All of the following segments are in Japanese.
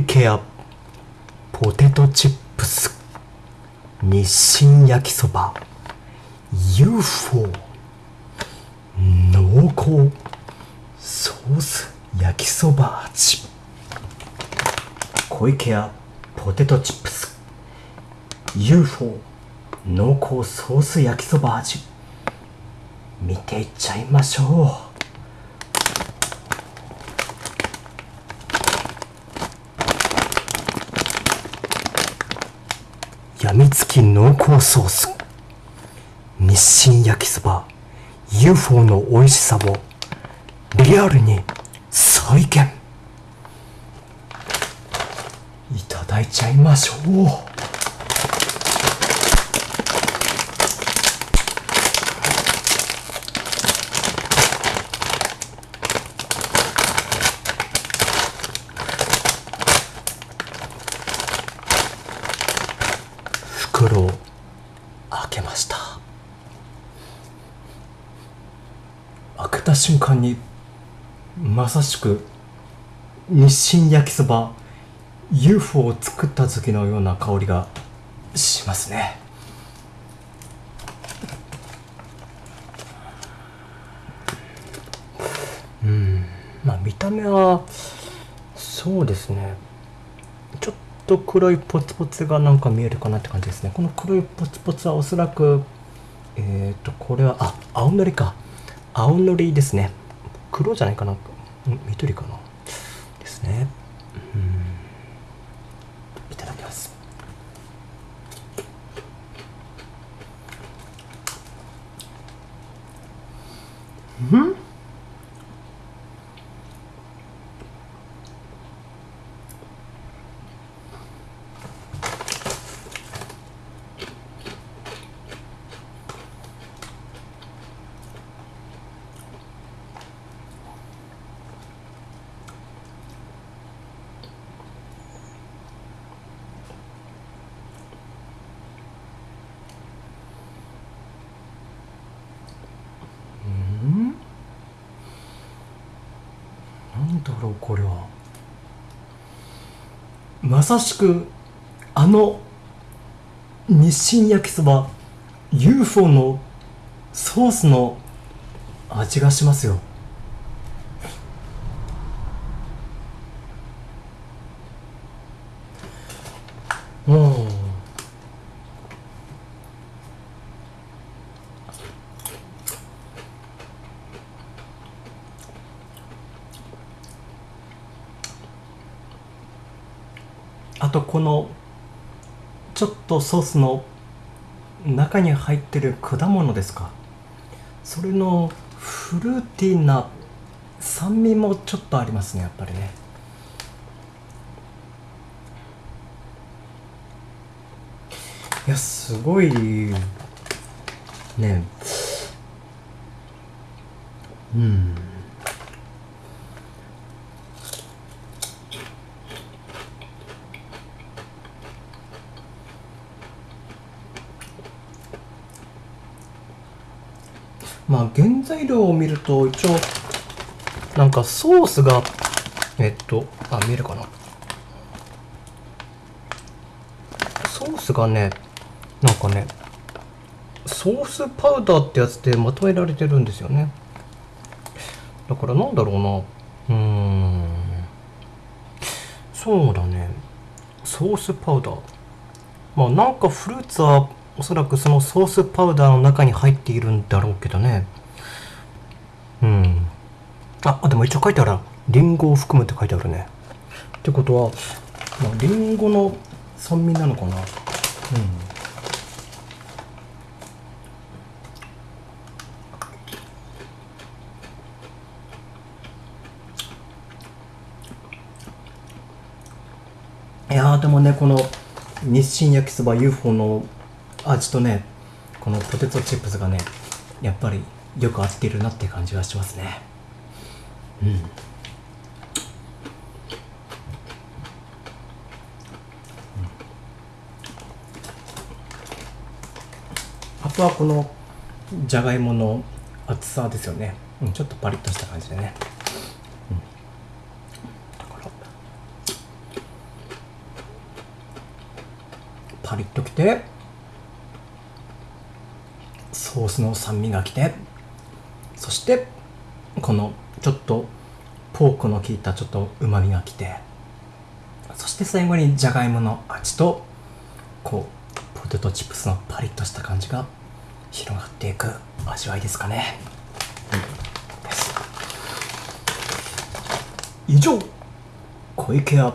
小池屋ポテトチップス日清焼きそば UFO 濃厚ソース焼きそば味小池屋ポテトチップス UFO 濃厚ソース焼きそば味見ていっちゃいましょうやみつき濃厚ソース。日清焼きそば。UFO の美味しさをリアルに再現。いただいちゃいましょう。袋を開けました。開けた瞬間にまさしく日清焼きそば UFO を作った時のような香りがしますね。うん。まあ見た目はそうですね。と黒いポツポツがなんか見えるかなって感じですね。この黒いポツポツはおそらくえっ、ー、とこれはあ青のりか。青のりですね。黒じゃないかな。緑かな。ですね。うん。いただきます。うん？だろうこれは。まさしくあの日清焼きそば UFO のソースの味がしますよ。うあとこのちょっとソースの中に入ってる果物ですか？それのフルーティーな酸味もちょっとありますねやっぱりね。いやすごいね。うん。まあ原材料を見ると一応なんかソースがえっとあ見えるかな。ソースがねなんかねソースパウダーってやつでまとめられてるんですよね。だからなんだろうな。うーん。そうだね。ソースパウダー。まあなんかフルーツはおそらくそのソースパウダーの中に入っているんだろうけどね。うん。あでも一応書いてあるりんごを含むって書いてあるね。ってことはりんごの酸味なのかな。うん。いやでもねこの日清焼きそば UFO の味とねこのポテトチップスがねやっぱりよく合ってるなって感じがしますね。うん。あとはこのじゃがいもの厚さですよね、うん、ちょっとパリッとした感じでね、パリッときて。ソースの酸味がきてそしてこのちょっとポークの効いたちょっとうまみがきてそして最後にじゃがいもの味とこうポテトチップスのパリッとした感じが広がっていく味わいですかね、うん、です。以上小池屋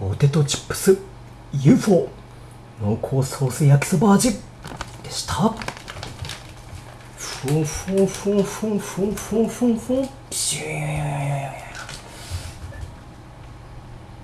ポテトチップス UFO 濃厚ソース焼きそば味でした。ふんふんふんふんふ